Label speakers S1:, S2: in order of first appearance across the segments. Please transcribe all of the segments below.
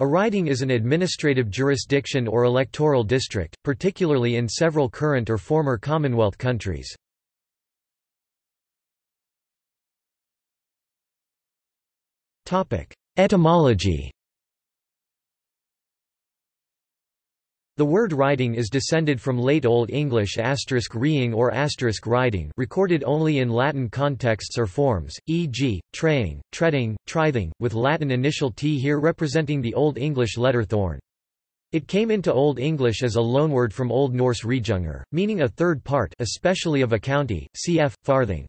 S1: A riding is an administrative jurisdiction or electoral district, particularly in several current or former Commonwealth countries. Etymology The word riding is descended from Late Old English asterisk reeing or asterisk riding recorded only in Latin contexts or forms, e.g., traying, treading, trithing, with Latin initial t here representing the Old English letter thorn. It came into Old English as a loanword from Old Norse rejunger, meaning a third part especially of a county, cf. farthing.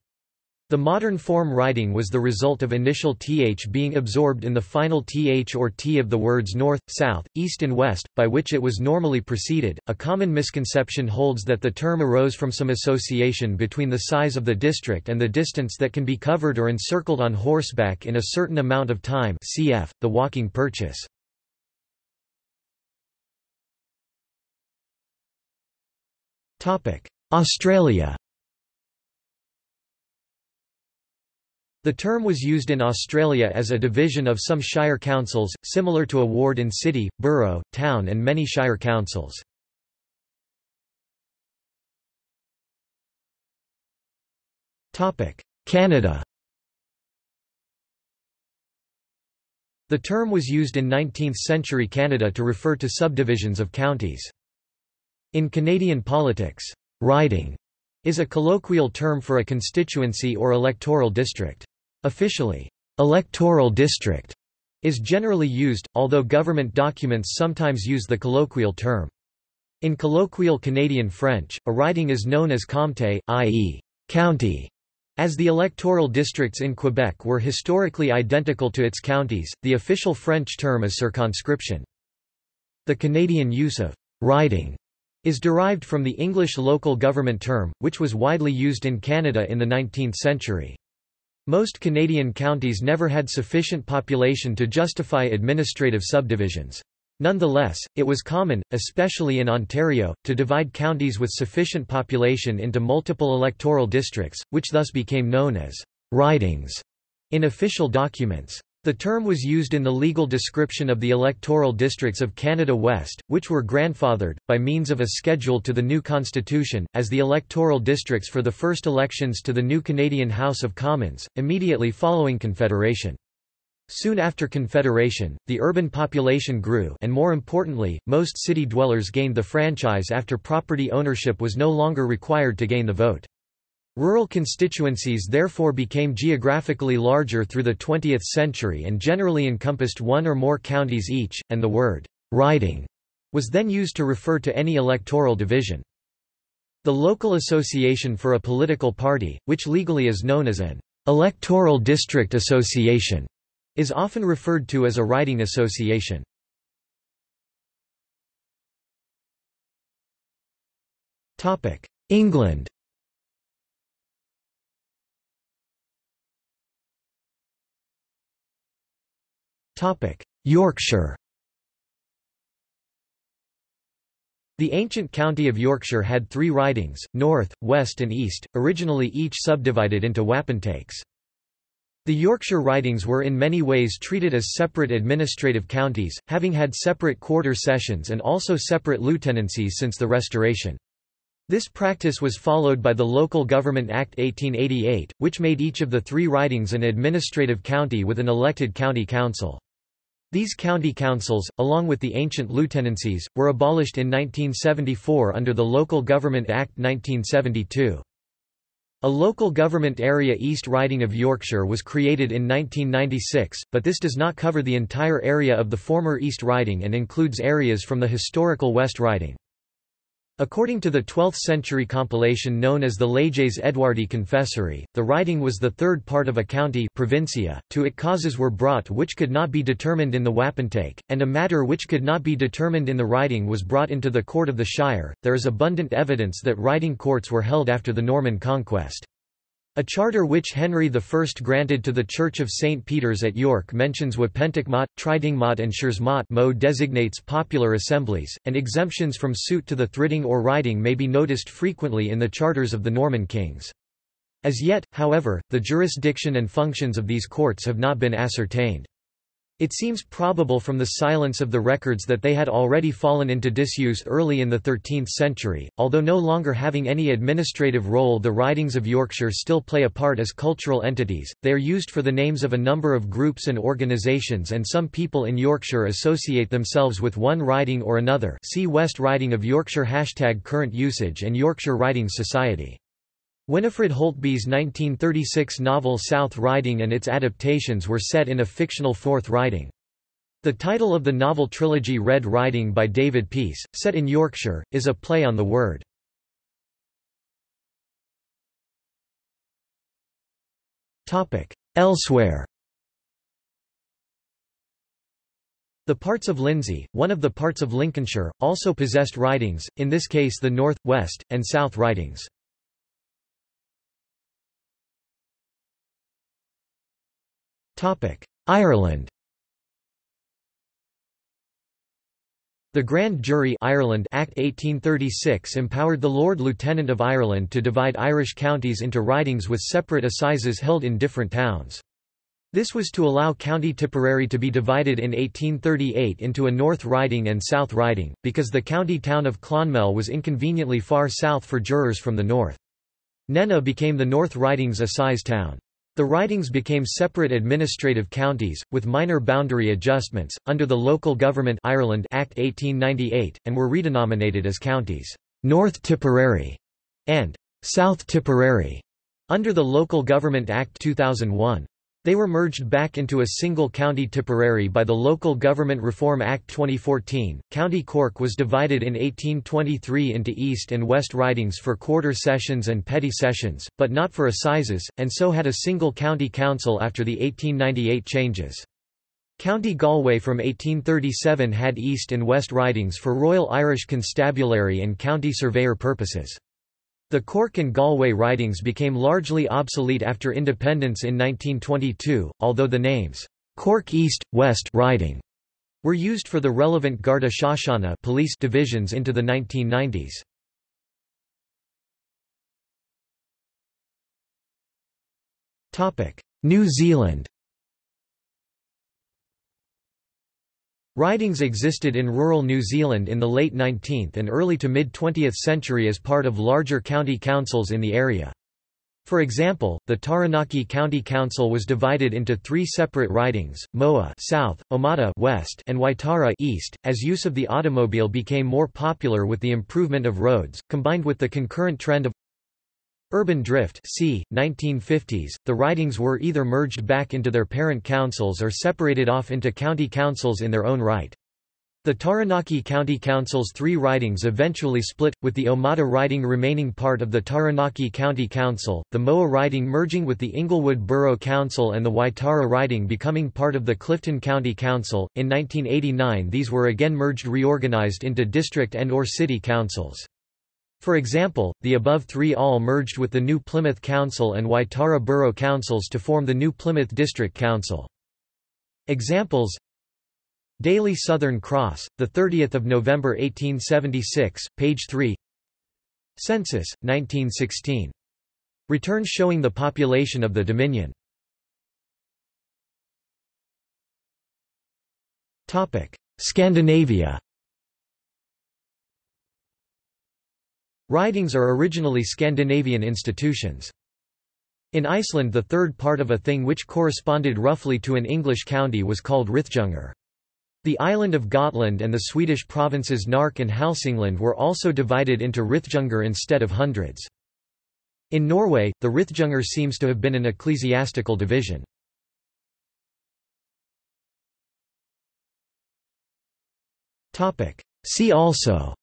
S1: The modern form writing was the result of initial th being absorbed in the final th or t of the words north, south, east and west, by which it was normally preceded. A common misconception holds that the term arose from some association between the size of the district and the distance that can be covered or encircled on horseback in a certain amount of time cf. the walking purchase. Australia The term was used in Australia as a division of some shire councils, similar to a ward in city, borough, town and many shire councils. Canada The term was used in 19th-century Canada to refer to subdivisions of counties. In Canadian politics, riding is a colloquial term for a constituency or electoral district. Officially, electoral district is generally used, although government documents sometimes use the colloquial term. In colloquial Canadian French, a riding is known as comté, i.e., county. As the electoral districts in Quebec were historically identical to its counties, the official French term is circonscription. The Canadian use of riding is derived from the English local government term, which was widely used in Canada in the 19th century. Most Canadian counties never had sufficient population to justify administrative subdivisions. Nonetheless, it was common, especially in Ontario, to divide counties with sufficient population into multiple electoral districts, which thus became known as ridings in official documents. The term was used in the legal description of the electoral districts of Canada West, which were grandfathered, by means of a schedule to the new constitution, as the electoral districts for the first elections to the new Canadian House of Commons, immediately following Confederation. Soon after Confederation, the urban population grew and more importantly, most city dwellers gained the franchise after property ownership was no longer required to gain the vote. Rural constituencies therefore became geographically larger through the 20th century and generally encompassed one or more counties each, and the word riding was then used to refer to any electoral division. The local association for a political party, which legally is known as an electoral district association, is often referred to as a riding association. England Yorkshire The ancient county of Yorkshire had three ridings, north, west and east, originally each subdivided into wapentakes. The Yorkshire ridings were in many ways treated as separate administrative counties, having had separate quarter sessions and also separate lieutenancies since the Restoration. This practice was followed by the Local Government Act 1888, which made each of the three ridings an administrative county with an elected county council. These county councils, along with the ancient lieutenancies, were abolished in 1974 under the Local Government Act 1972. A local government area East Riding of Yorkshire was created in 1996, but this does not cover the entire area of the former East Riding and includes areas from the historical West Riding. According to the 12th-century compilation known as the Leges Edwardi Confessoris, the riding was the third part of a county provincia, to it causes were brought which could not be determined in the wapentake, and a matter which could not be determined in the riding was brought into the court of the shire. There is abundant evidence that riding courts were held after the Norman conquest. A charter which Henry I granted to the Church of St. Peter's at York mentions Wapenticmot, Tridingmot and Schursmot mo designates popular assemblies, and exemptions from suit to the thridding or riding may be noticed frequently in the charters of the Norman kings. As yet, however, the jurisdiction and functions of these courts have not been ascertained. It seems probable from the silence of the records that they had already fallen into disuse early in the 13th century, although no longer having any administrative role the ridings of Yorkshire still play a part as cultural entities, they are used for the names of a number of groups and organisations and some people in Yorkshire associate themselves with one riding or another. See West Riding of Yorkshire Hashtag current usage and Yorkshire Ridings Society Winifred Holtby's 1936 novel South Riding and its adaptations were set in a fictional Fourth Riding. The title of the novel trilogy Red Riding by David Peace, set in Yorkshire, is a play on the word. Elsewhere The parts of Lindsey, one of the parts of Lincolnshire, also possessed ridings, in this case the North, West, and South ridings. Ireland The Grand Jury Ireland Act 1836 empowered the Lord Lieutenant of Ireland to divide Irish counties into ridings with separate assizes held in different towns. This was to allow County Tipperary to be divided in 1838 into a North Riding and South Riding, because the county town of Clonmel was inconveniently far south for jurors from the north. Nenagh became the North Riding's assize town. The ridings became separate administrative counties, with minor boundary adjustments, under the Local Government Ireland Act 1898, and were redenominated as counties, North Tipperary and South Tipperary, under the Local Government Act 2001. They were merged back into a single county Tipperary by the Local Government Reform Act 2014. County Cork was divided in 1823 into East and West ridings for quarter sessions and petty sessions, but not for assizes, and so had a single county council after the 1898 changes. County Galway from 1837 had East and West ridings for Royal Irish Constabulary and county surveyor purposes. The Cork and Galway ridings became largely obsolete after independence in 1922, although the names, Cork East, West riding were used for the relevant Garda Síochána police divisions into the 1990s. New Zealand Ridings existed in rural New Zealand in the late 19th and early to mid-20th century as part of larger county councils in the area. For example, the Taranaki County Council was divided into three separate ridings, Moa South, Omata West, and Waitara East, as use of the automobile became more popular with the improvement of roads, combined with the concurrent trend of Urban drift c. 1950s, the ridings were either merged back into their parent councils or separated off into county councils in their own right. The Taranaki County Council's three ridings eventually split, with the Omata riding remaining part of the Taranaki County Council, the Moa riding merging with the Inglewood Borough Council and the Waitara riding becoming part of the Clifton County Council. In 1989 these were again merged reorganized into district and or city councils. For example, the above three all merged with the New Plymouth Council and Waitara Borough Councils to form the New Plymouth District Council. Examples Daily Southern Cross, 30 November 1876, page 3 Census, 1916. Returns showing the population of the Dominion. Scandinavia Ridings are originally Scandinavian institutions. In Iceland the third part of a thing which corresponded roughly to an English county was called Rithjungur. The island of Gotland and the Swedish provinces Nark and Hälsingland were also divided into Rithjungur instead of hundreds. In Norway, the Rithjungur seems to have been an ecclesiastical division. See also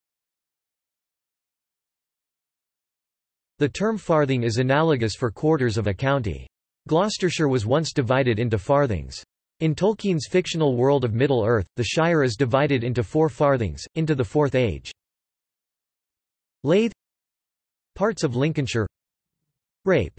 S1: The term farthing is analogous for quarters of a county. Gloucestershire was once divided into farthings. In Tolkien's fictional world of Middle-earth, the Shire is divided into four farthings, into the Fourth Age. Lathe Parts of Lincolnshire Rape